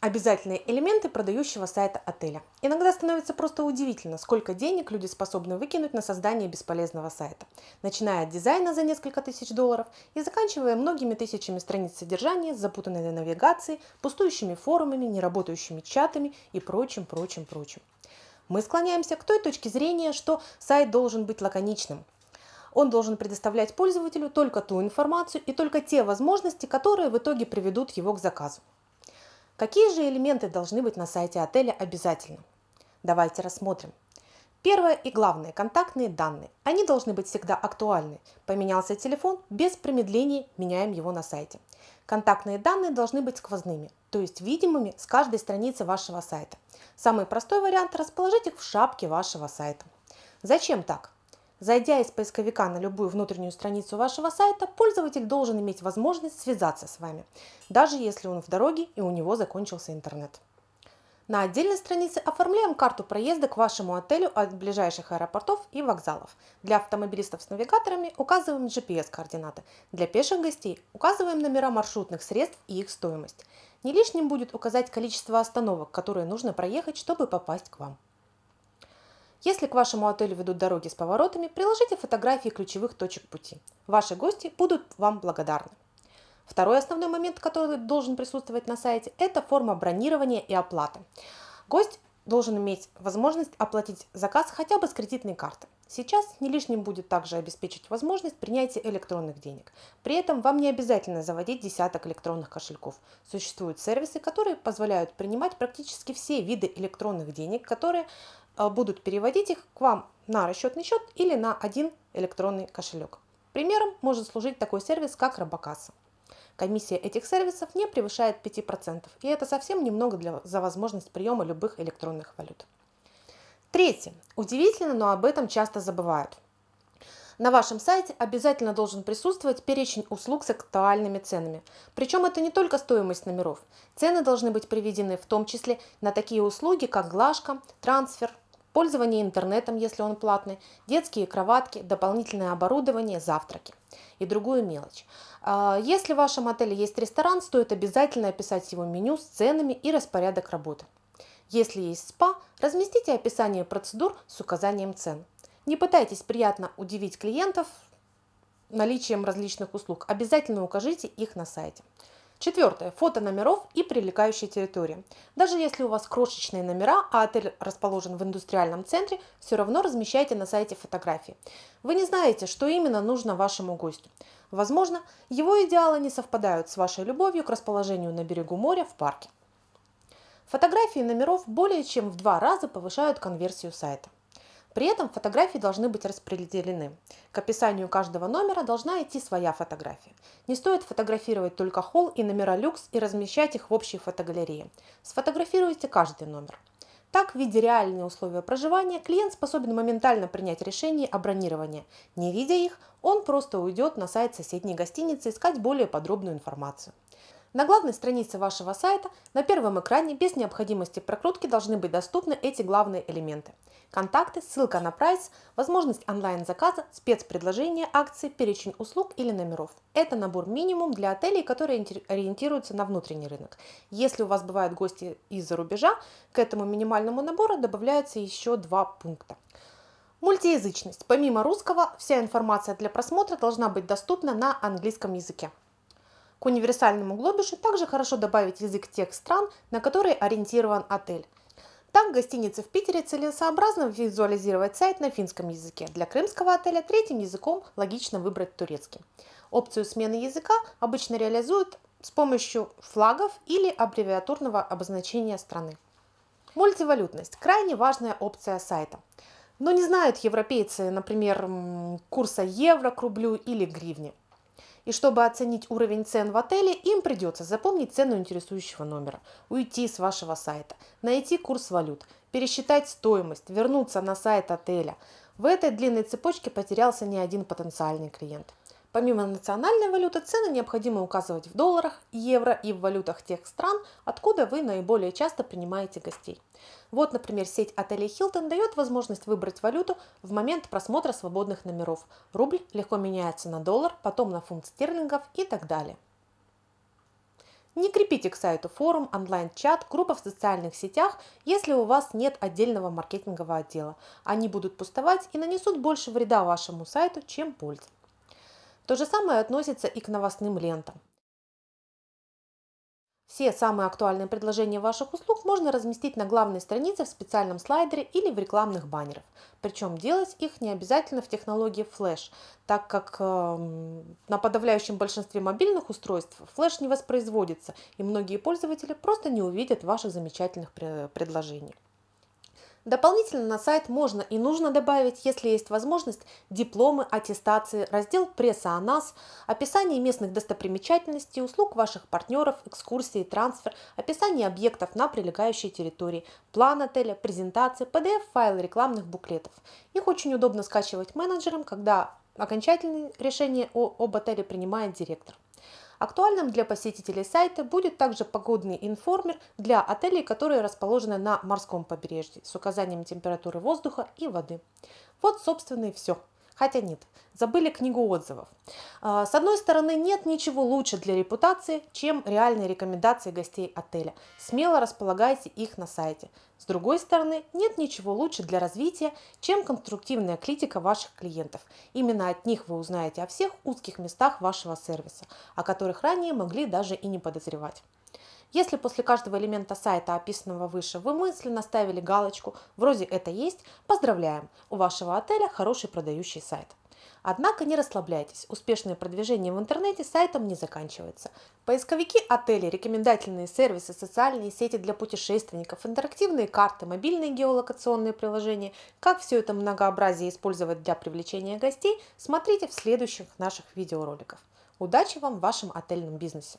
Обязательные элементы продающего сайта отеля. Иногда становится просто удивительно, сколько денег люди способны выкинуть на создание бесполезного сайта. Начиная от дизайна за несколько тысяч долларов и заканчивая многими тысячами страниц содержания запутанной навигацией, пустующими форумами, неработающими чатами и прочим, прочим, прочим. Мы склоняемся к той точке зрения, что сайт должен быть лаконичным, он должен предоставлять пользователю только ту информацию и только те возможности, которые в итоге приведут его к заказу. Какие же элементы должны быть на сайте отеля обязательно? Давайте рассмотрим. Первое и главное – контактные данные. Они должны быть всегда актуальны. Поменялся телефон, без промедлений меняем его на сайте. Контактные данные должны быть сквозными, то есть видимыми с каждой страницы вашего сайта. Самый простой вариант – расположить их в шапке вашего сайта. Зачем так? Зайдя из поисковика на любую внутреннюю страницу вашего сайта, пользователь должен иметь возможность связаться с вами, даже если он в дороге и у него закончился интернет. На отдельной странице оформляем карту проезда к вашему отелю от ближайших аэропортов и вокзалов. Для автомобилистов с навигаторами указываем GPS-координаты. Для пеших гостей указываем номера маршрутных средств и их стоимость. Не лишним будет указать количество остановок, которые нужно проехать, чтобы попасть к вам. Если к вашему отелю ведут дороги с поворотами, приложите фотографии ключевых точек пути. Ваши гости будут вам благодарны. Второй основной момент, который должен присутствовать на сайте, это форма бронирования и оплаты. Гость должен иметь возможность оплатить заказ хотя бы с кредитной карты. Сейчас не лишним будет также обеспечить возможность принятия электронных денег. При этом вам не обязательно заводить десяток электронных кошельков. Существуют сервисы, которые позволяют принимать практически все виды электронных денег, которые будут переводить их к вам на расчетный счет или на один электронный кошелек. Примером может служить такой сервис, как Робокасса. Комиссия этих сервисов не превышает 5%, и это совсем немного для, за возможность приема любых электронных валют. Третье. Удивительно, но об этом часто забывают. На вашем сайте обязательно должен присутствовать перечень услуг с актуальными ценами. Причем это не только стоимость номеров. Цены должны быть приведены в том числе на такие услуги, как глажка, трансфер, пользование интернетом, если он платный, детские кроватки, дополнительное оборудование, завтраки и другую мелочь. А, если в вашем отеле есть ресторан, стоит обязательно описать его меню с ценами и распорядок работы. Если есть спа, разместите описание процедур с указанием цен. Не пытайтесь приятно удивить клиентов наличием различных услуг, обязательно укажите их на сайте. Четвертое. Фото номеров и прилегающей территории. Даже если у вас крошечные номера, а отель расположен в индустриальном центре, все равно размещайте на сайте фотографии. Вы не знаете, что именно нужно вашему гостю. Возможно, его идеалы не совпадают с вашей любовью к расположению на берегу моря в парке. Фотографии номеров более чем в два раза повышают конверсию сайта. При этом фотографии должны быть распределены. К описанию каждого номера должна идти своя фотография. Не стоит фотографировать только холл и номера люкс и размещать их в общей фотогалерее. Сфотографируйте каждый номер. Так, видя реальные условия проживания, клиент способен моментально принять решение о бронировании. Не видя их, он просто уйдет на сайт соседней гостиницы искать более подробную информацию. На главной странице вашего сайта на первом экране без необходимости прокрутки должны быть доступны эти главные элементы. Контакты, ссылка на прайс, возможность онлайн-заказа, спецпредложения, акции, перечень услуг или номеров. Это набор минимум для отелей, которые ориентируются на внутренний рынок. Если у вас бывают гости из-за рубежа, к этому минимальному набору добавляются еще два пункта. Мультиязычность. Помимо русского, вся информация для просмотра должна быть доступна на английском языке. К универсальному глобишу также хорошо добавить язык тех стран, на которые ориентирован отель. Так, гостинице в Питере целесообразно визуализировать сайт на финском языке. Для крымского отеля третьим языком логично выбрать турецкий. Опцию смены языка обычно реализуют с помощью флагов или аббревиатурного обозначения страны. Мультивалютность – крайне важная опция сайта. Но не знают европейцы, например, курса евро к рублю или гривне. И чтобы оценить уровень цен в отеле, им придется запомнить цену интересующего номера, уйти с вашего сайта, найти курс валют, пересчитать стоимость, вернуться на сайт отеля. В этой длинной цепочке потерялся не один потенциальный клиент. Помимо национальной валюты, цены необходимо указывать в долларах, евро и в валютах тех стран, откуда вы наиболее часто принимаете гостей. Вот, например, сеть отелей Hilton дает возможность выбрать валюту в момент просмотра свободных номеров. Рубль легко меняется на доллар, потом на фунт стерлингов и так далее. Не крепите к сайту форум, онлайн-чат, группа в социальных сетях, если у вас нет отдельного маркетингового отдела. Они будут пустовать и нанесут больше вреда вашему сайту, чем пользы. То же самое относится и к новостным лентам. Все самые актуальные предложения ваших услуг можно разместить на главной странице в специальном слайдере или в рекламных баннерах. Причем делать их не обязательно в технологии Flash, так как э, на подавляющем большинстве мобильных устройств Flash не воспроизводится, и многие пользователи просто не увидят ваших замечательных предложений. Дополнительно на сайт можно и нужно добавить, если есть возможность, дипломы, аттестации, раздел пресса о нас, описание местных достопримечательностей, услуг ваших партнеров, экскурсии, трансфер, описание объектов на прилегающей территории, план отеля, презентации, PDF-файлы рекламных буклетов. Их очень удобно скачивать менеджерам, когда окончательное решение об отеле принимает директор. Актуальным для посетителей сайта будет также погодный информер для отелей, которые расположены на морском побережье с указанием температуры воздуха и воды. Вот, собственно, и все. Хотя нет, забыли книгу отзывов. А, с одной стороны, нет ничего лучше для репутации, чем реальные рекомендации гостей отеля. Смело располагайте их на сайте. С другой стороны, нет ничего лучше для развития, чем конструктивная критика ваших клиентов. Именно от них вы узнаете о всех узких местах вашего сервиса, о которых ранее могли даже и не подозревать. Если после каждого элемента сайта, описанного выше, вы мысленно ставили галочку «Вроде это есть», поздравляем, у вашего отеля хороший продающий сайт. Однако не расслабляйтесь, успешное продвижение в интернете сайтом не заканчивается. Поисковики отелей, рекомендательные сервисы, социальные сети для путешественников, интерактивные карты, мобильные геолокационные приложения. Как все это многообразие использовать для привлечения гостей, смотрите в следующих наших видеороликах. Удачи вам в вашем отельном бизнесе!